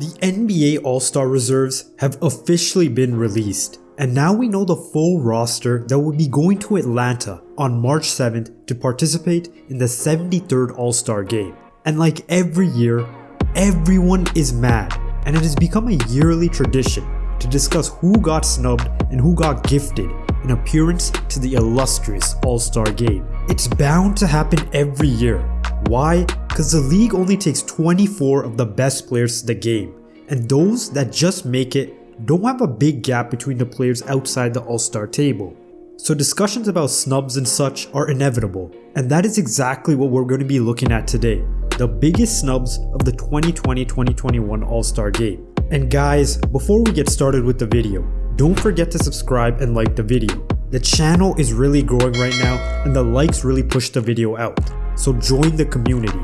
The NBA All-Star reserves have officially been released, and now we know the full roster that will be going to Atlanta on March 7th to participate in the 73rd All-Star game. And like every year, everyone is mad, and it has become a yearly tradition to discuss who got snubbed and who got gifted an appearance to the illustrious All-Star game. It's bound to happen every year. Why? Because the league only takes 24 of the best players to the game, and those that just make it don't have a big gap between the players outside the All-Star table. So discussions about snubs and such are inevitable, and that is exactly what we're going to be looking at today, the biggest snubs of the 2020-2021 All-Star Game. And guys, before we get started with the video, don't forget to subscribe and like the video. The channel is really growing right now and the likes really push the video out, so join the community.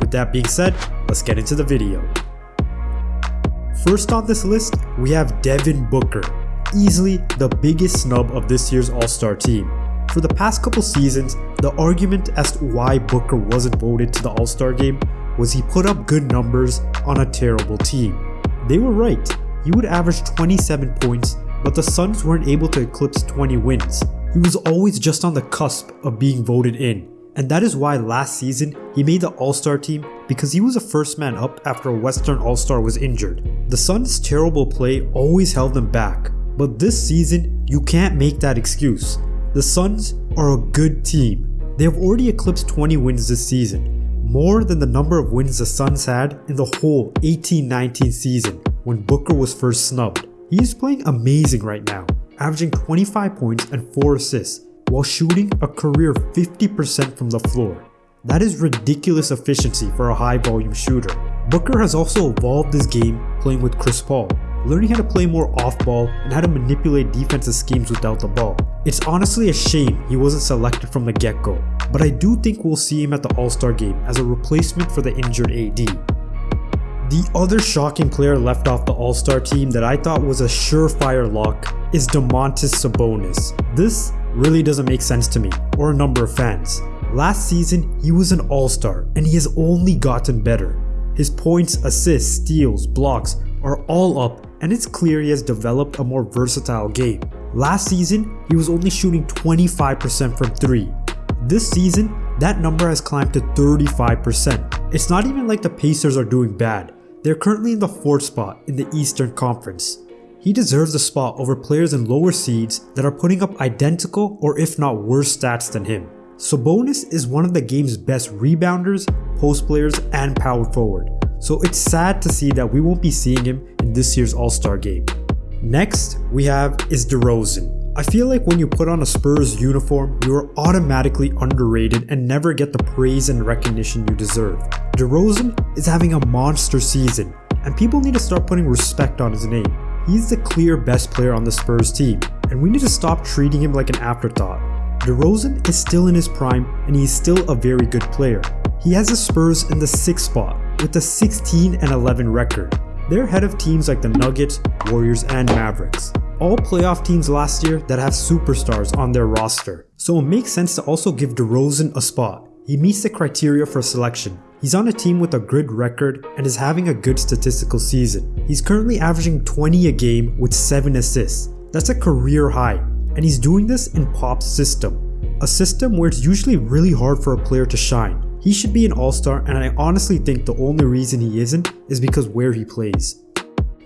With that being said, let's get into the video. First on this list, we have Devin Booker, easily the biggest snub of this year's All-Star team. For the past couple seasons, the argument as to why Booker wasn't voted to the All-Star game was he put up good numbers on a terrible team. They were right, he would average 27 points, but the Suns weren't able to eclipse 20 wins. He was always just on the cusp of being voted in, and that is why last season he made the All-Star team because he was a first man up after a Western All-Star was injured. The Suns' terrible play always held them back, but this season you can't make that excuse. The Suns are a good team. They have already eclipsed 20 wins this season, more than the number of wins the Suns had in the whole 18-19 season when Booker was first snubbed. He is playing amazing right now, averaging 25 points and 4 assists while shooting a career 50% from the floor. That is ridiculous efficiency for a high volume shooter. Booker has also evolved his game playing with Chris Paul, learning how to play more off ball and how to manipulate defensive schemes without the ball. It's honestly a shame he wasn't selected from the get-go, but I do think we'll see him at the All-Star game as a replacement for the injured AD. The other shocking player left off the All-Star team that I thought was a surefire lock is Domantas Sabonis. This really doesn't make sense to me, or a number of fans. Last season, he was an all-star, and he has only gotten better. His points, assists, steals, blocks are all up, and it's clear he has developed a more versatile game. Last season, he was only shooting 25% from 3. This season, that number has climbed to 35%. It's not even like the Pacers are doing bad. They're currently in the 4th spot in the Eastern Conference. He deserves a spot over players in lower seeds that are putting up identical or if not worse stats than him. Sabonis is one of the game's best rebounders, post players, and power forward, so it's sad to see that we won't be seeing him in this year's All-Star game. Next, we have is DeRozan. I feel like when you put on a Spurs uniform, you are automatically underrated and never get the praise and recognition you deserve. DeRozan is having a monster season, and people need to start putting respect on his name. He's the clear best player on the Spurs team, and we need to stop treating him like an afterthought. DeRozan is still in his prime and he's still a very good player. He has the Spurs in the 6th spot with a 16 and 11 record. They're ahead of teams like the Nuggets, Warriors, and Mavericks. All playoff teams last year that have superstars on their roster. So it makes sense to also give DeRozan a spot. He meets the criteria for selection. He's on a team with a good record and is having a good statistical season. He's currently averaging 20 a game with 7 assists. That's a career high and he's doing this in Pop's system, a system where it's usually really hard for a player to shine. He should be an all-star and I honestly think the only reason he isn't is because where he plays.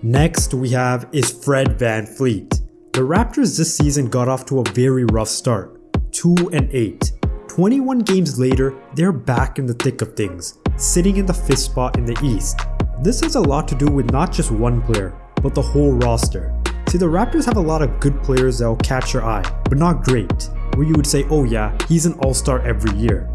Next we have is Fred VanVleet. The Raptors this season got off to a very rough start, 2 and 8. 21 games later, they're back in the thick of things, sitting in the 5th spot in the East. This has a lot to do with not just one player, but the whole roster. See, the Raptors have a lot of good players that will catch your eye, but not great, where you would say, oh yeah, he's an all-star every year.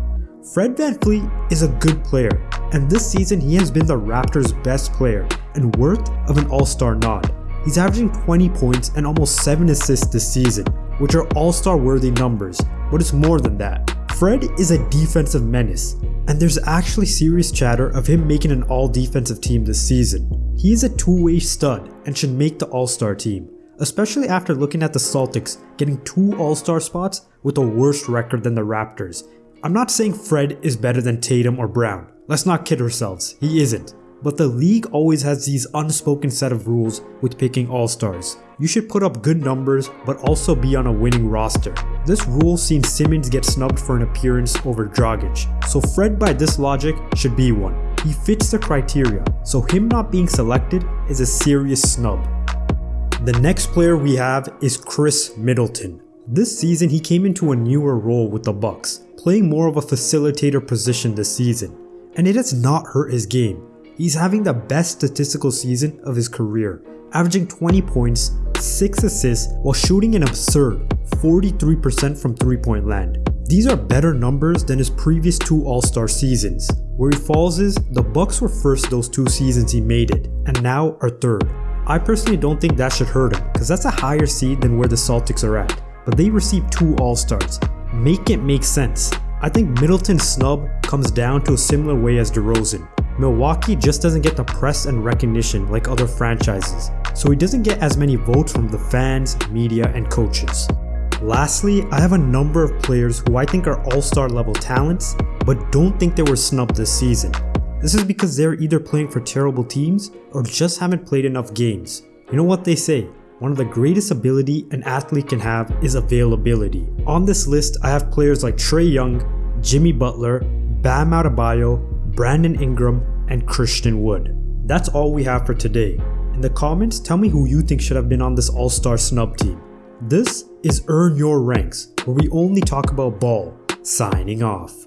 Fred VanVleet is a good player, and this season he has been the Raptors' best player and worth of an all-star nod. He's averaging 20 points and almost 7 assists this season, which are all-star worthy numbers, but it's more than that. Fred is a defensive menace, and there's actually serious chatter of him making an all-defensive team this season. He is a two-way stud and should make the All-Star team, especially after looking at the Celtics getting two All-Star spots with a worse record than the Raptors. I'm not saying Fred is better than Tatum or Brown, let's not kid ourselves, he isn't. but the league always has these unspoken set of rules with picking all-stars. You should put up good numbers, but also be on a winning roster. This rule seen Simmons get snubbed for an appearance over Dragic, so Fred by this logic should be one. He fits the criteria, so him not being selected is a serious snub. The next player we have is Khris Middleton. This season he came into a newer role with the Bucks, playing more of a facilitator position this season, and it has not hurt his game. He's having the best statistical season of his career, averaging 20 points, 6 assists while shooting an absurd 43% from 3-point land. These are better numbers than his previous two All-Star seasons. Where he falls is, the Bucks were first those two seasons he made it, and now are third. I personally don't think that should hurt him, cause that's a higher seed than where the Celtics are at, but they received two All-Stars. Make it make sense. I think Middleton's snub comes down to a similar way as DeRozan. Milwaukee just doesn't get the press and recognition like other franchises, so he doesn't get as many votes from the fans, media, and coaches. Lastly, I have a number of players who I think are all-star level talents, but don't think they were snubbed this season. This is because they're either playing for terrible teams or just haven't played enough games. You know what they say, one of the greatest ability an athlete can have is availability. On this list, I have players like Trae Young, Jimmy Butler, Bam Adebayo, Brandon Ingram, and Christian Wood. That's all we have for today. In the comments, tell me who you think should have been on this all-star snub team. This is Earn Your Ranks, where we only talk about ball. Signing off.